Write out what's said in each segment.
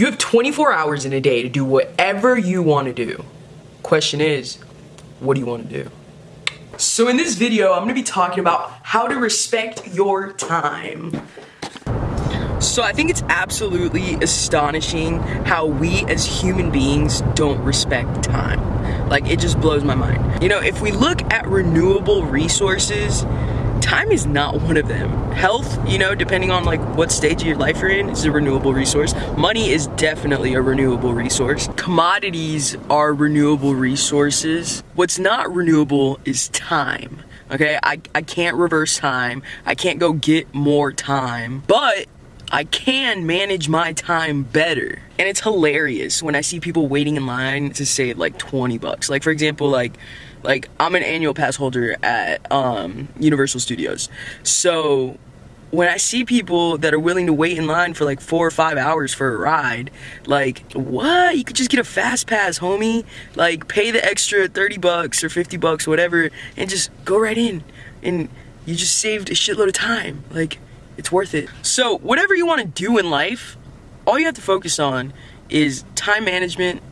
You have 24 hours in a day to do whatever you want to do. Question is, what do you want to do? So in this video, I'm going to be talking about how to respect your time. So I think it's absolutely astonishing how we as human beings don't respect time. Like it just blows my mind. You know, if we look at renewable resources, time is not one of them. Health, you know, depending on like what stage of your life you're in, is a renewable resource. Money is definitely a renewable resource. Commodities are renewable resources. What's not renewable is time. Okay, I, I can't reverse time. I can't go get more time. But I can manage my time better. And it's hilarious when I see people waiting in line to save like 20 bucks. Like for example, like like I'm an annual pass holder at um, Universal Studios. So when I see people that are willing to wait in line for like four or five hours for a ride, like, what? You could just get a fast pass, homie. Like, pay the extra 30 bucks or 50 bucks, whatever, and just go right in. And you just saved a shitload of time. Like, it's worth it. So, whatever you want to do in life, all you have to focus on is time management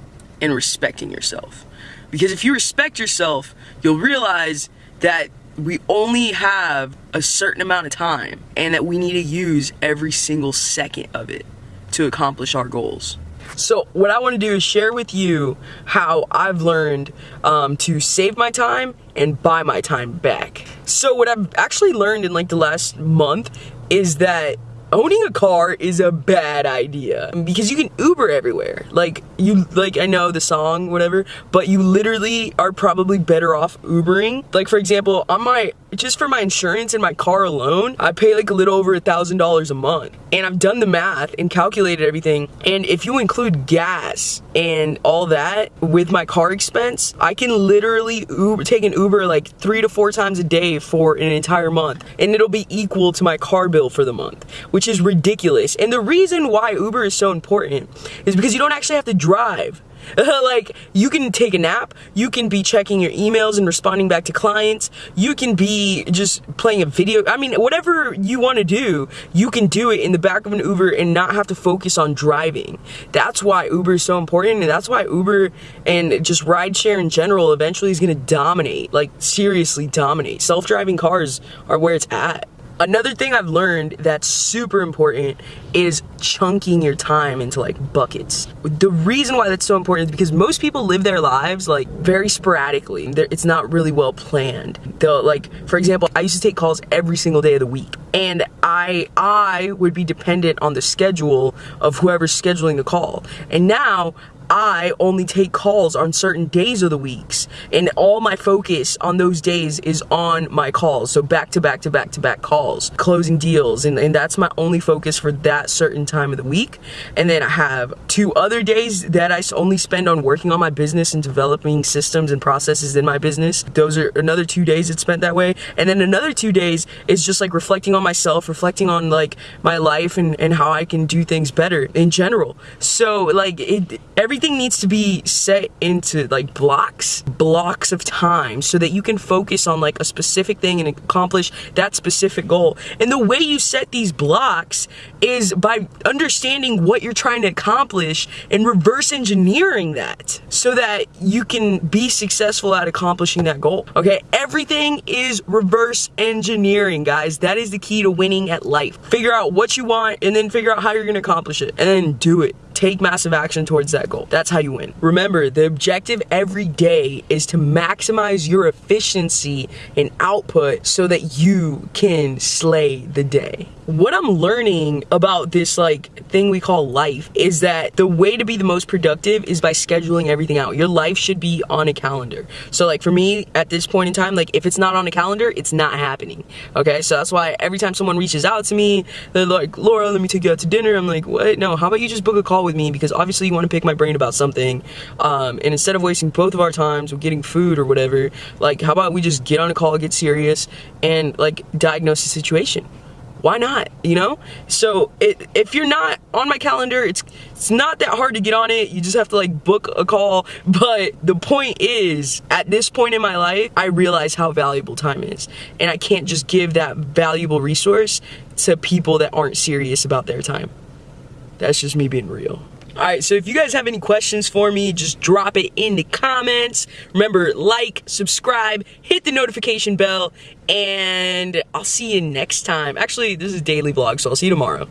and respecting yourself. Because if you respect yourself, you'll realize that we only have a certain amount of time and that we need to use every single second of it to accomplish our goals. So what I want to do is share with you how I've learned um, to save my time and buy my time back. So what I've actually learned in like the last month is that owning a car is a bad idea because you can Uber everywhere. Like you, like I know the song, whatever, but you literally are probably better off Ubering. Like for example, on my just for my insurance and my car alone, I pay like a little over a thousand dollars a month. And I've done the math and calculated everything. And if you include gas and all that with my car expense, I can literally Uber, take an Uber like three to four times a day for an entire month. And it'll be equal to my car bill for the month, which is ridiculous. And the reason why Uber is so important is because you don't actually have to drive. like, you can take a nap, you can be checking your emails and responding back to clients, you can be just playing a video. I mean, whatever you want to do, you can do it in the back of an Uber and not have to focus on driving. That's why Uber is so important, and that's why Uber and just rideshare in general eventually is going to dominate. Like, seriously dominate. Self driving cars are where it's at. Another thing I've learned that's super important is chunking your time into like buckets. The reason why that's so important is because most people live their lives like very sporadically. It's not really well planned. They'll like, for example, I used to take calls every single day of the week and I I would be dependent on the schedule of whoever's scheduling the call. And now I only take calls on certain days of the weeks and all my focus on those days is on my calls. So back to back to back to back calls, closing deals. And, and that's my only focus for that certain time of the week. And then I have two other days that I only spend on working on my business and developing systems and processes in my business. Those are another two days it's spent that way. And then another two days is just like reflecting on myself, reflecting on like my life and, and how I can do things better in general. So like it, every everything needs to be set into like blocks, blocks of time so that you can focus on like a specific thing and accomplish that specific goal. And the way you set these blocks is by understanding what you're trying to accomplish and reverse engineering that so that you can be successful at accomplishing that goal. Okay, everything is reverse engineering, guys. That is the key to winning at life. Figure out what you want and then figure out how you're gonna accomplish it and then do it take massive action towards that goal. That's how you win. Remember, the objective every day is to maximize your efficiency and output so that you can slay the day what I'm learning about this like thing we call life is that the way to be the most productive is by scheduling everything out. Your life should be on a calendar. So like for me at this point in time, like if it's not on a calendar, it's not happening. Okay, so that's why every time someone reaches out to me, they're like, Laura, let me take you out to dinner. I'm like, what? No, how about you just book a call with me because obviously you want to pick my brain about something. Um, and instead of wasting both of our times with getting food or whatever, like how about we just get on a call, get serious, and like diagnose the situation? Why not you know? So it, if you're not on my calendar it's it's not that hard to get on it. You just have to like book a call. But the point is at this point in my life I realize how valuable time is. And I can't just give that valuable resource to people that aren't serious about their time that's just me being real Alright, so if you guys have any questions for me, just drop it in the comments. Remember, like, subscribe, hit the notification bell, and I'll see you next time. Actually, this is daily vlog, so I'll see you tomorrow.